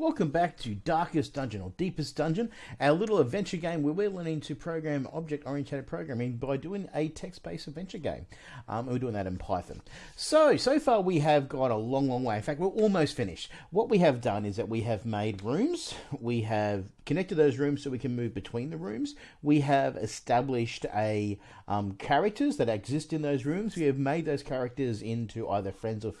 Welcome back to Darkest Dungeon or Deepest Dungeon, our little adventure game where we're learning to program object oriented programming by doing a text based adventure game. Um, and we're doing that in Python. So, so far we have got a long, long way. In fact, we're almost finished. What we have done is that we have made rooms, we have connected those rooms so we can move between the rooms, we have established a um, characters that exist in those rooms, we have made those characters into either friends or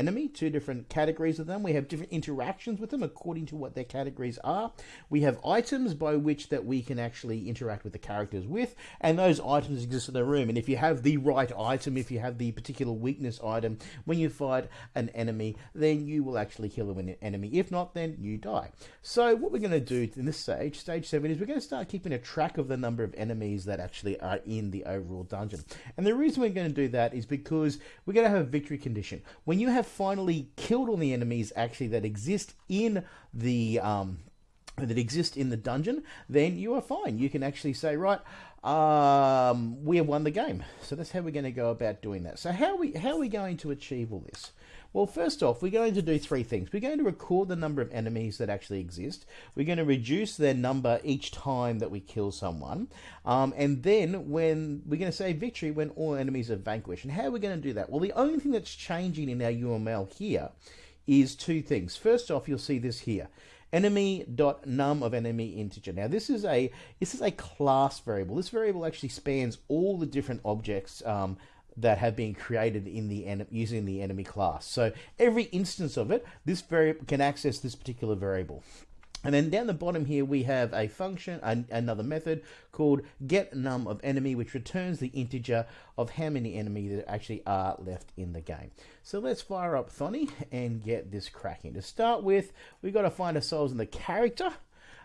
enemy, two different categories of them, we have different interactions with them according to what their categories are. We have items by which that we can actually interact with the characters with, and those items exist in the room. And if you have the right item, if you have the particular weakness item, when you fight an enemy, then you will actually kill an enemy. If not, then you die. So what we're going to do in this stage, stage seven, is we're going to start keeping a track of the number of enemies that actually are in the overall dungeon. And the reason we're going to do that is because we're going to have a victory condition. When you have finally killed all the enemies actually that exist in the um, that exist in the dungeon, then you are fine. You can actually say, right, um, we have won the game. So that's how we're going to go about doing that. So how are we how are we going to achieve all this? Well, first off, we're going to do three things. We're going to record the number of enemies that actually exist. We're going to reduce their number each time that we kill someone. Um, and then when we're going to say victory when all enemies are vanquished. And how are we going to do that? Well, the only thing that's changing in our UML here is two things. First off, you'll see this here enemy.num of enemy integer. Now this is a this is a class variable. This variable actually spans all the different objects um, that have been created in the using the enemy class. So every instance of it, this variable can access this particular variable. And then down the bottom here, we have a function, an, another method called get num of enemy, which returns the integer of how many enemy that actually are left in the game. So let's fire up Thonny and get this cracking. To start with, we've got to find ourselves in the character,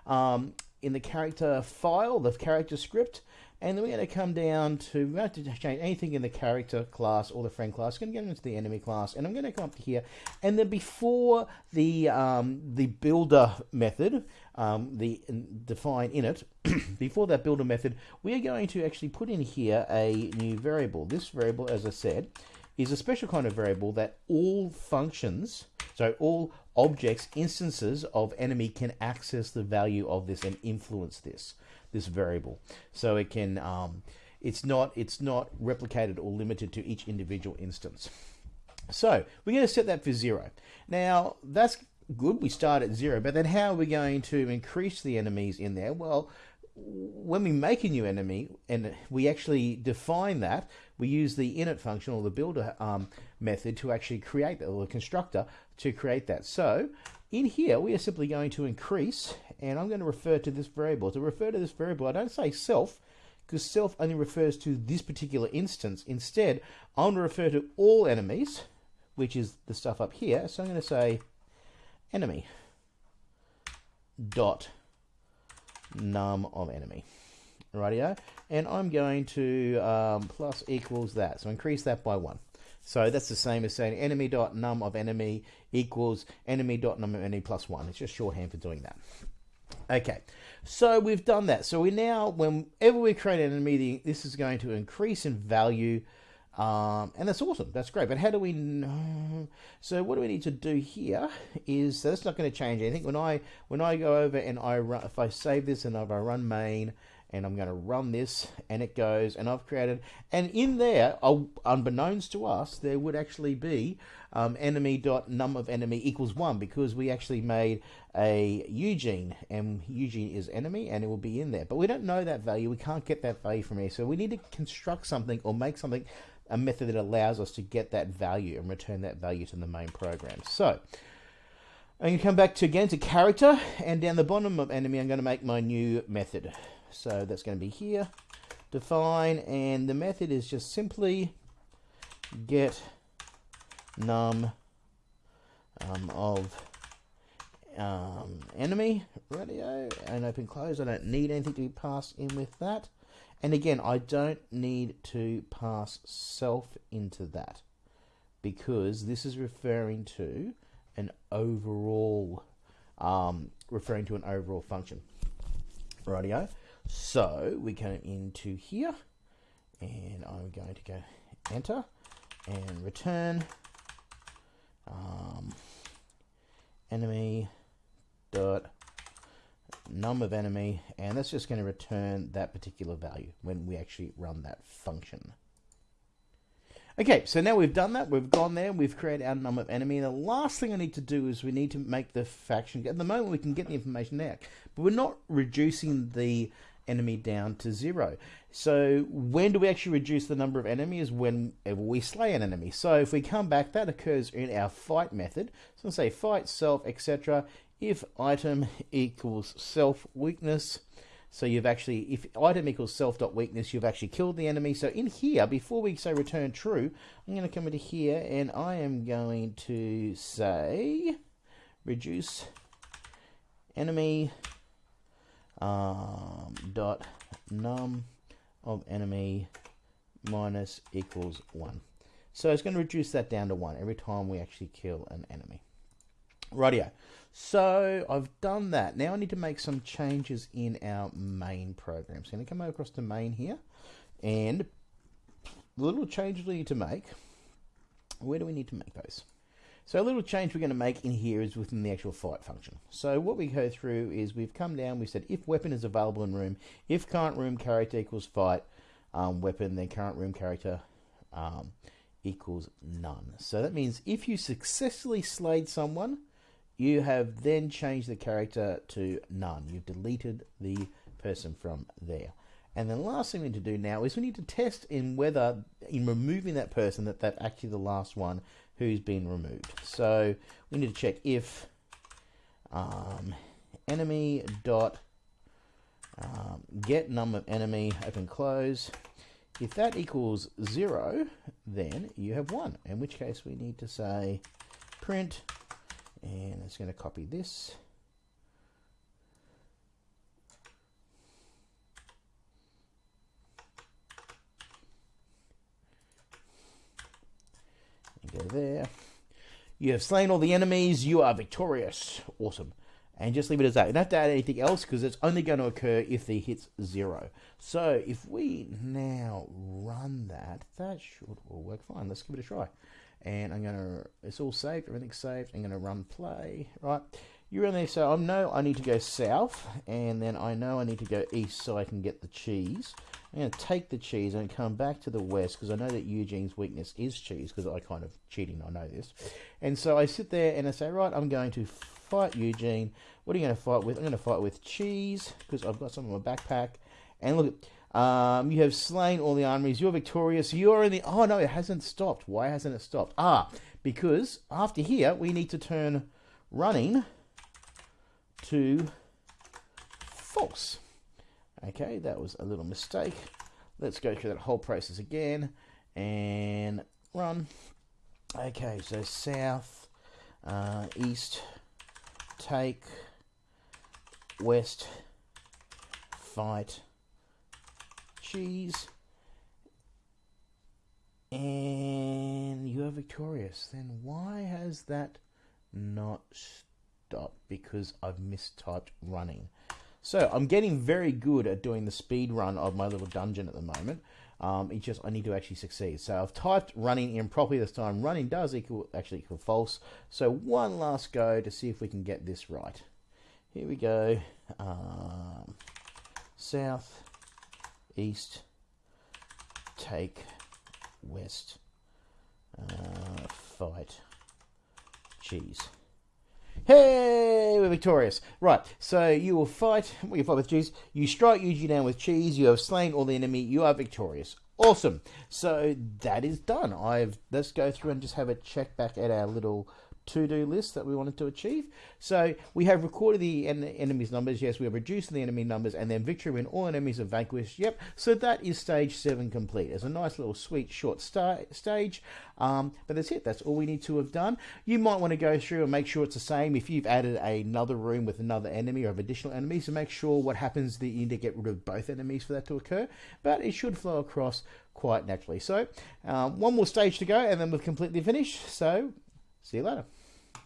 um, in the character file, the character script, and then we're going to come down to, we don't have to change anything in the character class or the friend class. I'm going to get into the enemy class, and I'm going to come up to here. And then before the um, the builder method, um, the define init, before that builder method, we are going to actually put in here a new variable. This variable, as I said, is a special kind of variable that all functions, so all objects, instances of enemy can access the value of this and influence this this variable. So it can um, it's not it's not replicated or limited to each individual instance. So we're going to set that for zero. Now that's good. We start at zero, but then how are we going to increase the enemies in there? Well, when we make a new enemy and we actually define that, we use the init function or the builder um, method to actually create that, or the constructor to create that. So in here, we are simply going to increase, and I'm going to refer to this variable. To refer to this variable, I don't say self, because self only refers to this particular instance. Instead, I'm going to refer to all enemies, which is the stuff up here. So I'm going to say enemy dot num of enemy. Rightio. And I'm going to um, plus equals that. So increase that by one. So that's the same as saying enemy.num of enemy equals enemy.num of enemy plus one. It's just shorthand for doing that. Okay, so we've done that. So we now, whenever we create an enemy, this is going to increase in value, um, and that's awesome. That's great. But how do we know? So what do we need to do here is so that's not going to change anything. When I when I go over and I run, if I save this and if I run main and I'm going to run this and it goes and I've created and in there unbeknownst to us there would actually be um, enemy dot num of enemy equals one because we actually made a Eugene and Eugene is enemy and it will be in there. But we don't know that value. We can't get that value from here. So we need to construct something or make something a method that allows us to get that value and return that value to the main program. So I'm going to come back to again to character and down the bottom of enemy I'm going to make my new method so that's going to be here, define, and the method is just simply get num um, of um, enemy radio and open close. I don't need anything to be passed in with that. And again, I don't need to pass self into that because this is referring to an overall, um, referring to an overall function. Radio. So we come into here and I'm going to go enter and return um, enemy num of enemy, and that's just going to return that particular value when we actually run that function. Okay, so now we've done that, we've gone there, we've created our number of enemy. The last thing I need to do is we need to make the faction. At the moment, we can get the information out, but we're not reducing the enemy down to zero. So when do we actually reduce the number of enemies? Whenever we slay an enemy. So if we come back, that occurs in our fight method. So say fight self, etc. If item equals self weakness, so you've actually, if item equals self dot weakness, you've actually killed the enemy. So in here, before we say return true, I'm going to come into here and I am going to say reduce enemy um, dot num of enemy minus equals one. So it's going to reduce that down to one every time we actually kill an enemy. Rightio. So I've done that. Now I need to make some changes in our main program. So I'm going to come across to main here. And the little changes we need to make, where do we need to make those? So a little change we're going to make in here is within the actual fight function. So what we go through is we've come down, we said if weapon is available in room, if current room character equals fight um, weapon, then current room character um, equals none. So that means if you successfully slayed someone, you have then changed the character to none. You've deleted the person from there. And then the last thing we need to do now is we need to test in whether, in removing that person, that that's actually the last one who's been removed. So we need to check if um, enemy dot um, get num of enemy open close. If that equals zero, then you have won. In which case we need to say print and it's going to copy this. There. You have slain all the enemies. You are victorious. Awesome. And just leave it as that. You don't have to add anything else because it's only going to occur if the hit's zero. So if we now run that, that should all work fine. Let's give it a try and I'm going to, it's all saved, everything's saved. I'm going to run play, right? You run there, so I know I need to go south, and then I know I need to go east so I can get the cheese. I'm going to take the cheese and come back to the west because I know that Eugene's weakness is cheese because I kind of cheating, I know this. And so I sit there and I say, right, I'm going to fight Eugene. What are you going to fight with? I'm going to fight with cheese because I've got some in my backpack. And look, um, you have slain all the armies. You're victorious. You're in the. Oh no, it hasn't stopped. Why hasn't it stopped? Ah, because after here we need to turn running to false. Okay, that was a little mistake. Let's go through that whole process again and run. Okay, so south, uh, east, take, west, fight cheese. And you are victorious. Then why has that not stopped? Because I've mistyped running. So I'm getting very good at doing the speed run of my little dungeon at the moment. Um, it's just I need to actually succeed. So I've typed running in properly this time. Running does equal actually equal false. So one last go to see if we can get this right. Here we go. Um, south east, take, west, uh, fight, cheese. Hey, we're victorious. Right, so you will fight, well, you fight with cheese. You strike Eugene down with cheese. You have slain all the enemy. You are victorious. Awesome. So that is done. I've let's go through and just have a check back at our little to-do list that we wanted to achieve. So we have recorded the en enemy's numbers. Yes, we have reduced the enemy numbers and then victory when all enemies are vanquished. Yep. So that is stage seven complete. It's a nice little sweet short stage. Um, but that's it. That's all we need to have done. You might want to go through and make sure it's the same. If you've added another room with another enemy or have additional enemies, to make sure what happens that you need to get rid of both enemies for that to occur. But it should flow across quite naturally. So um, one more stage to go and then we've completely finished. So see you later.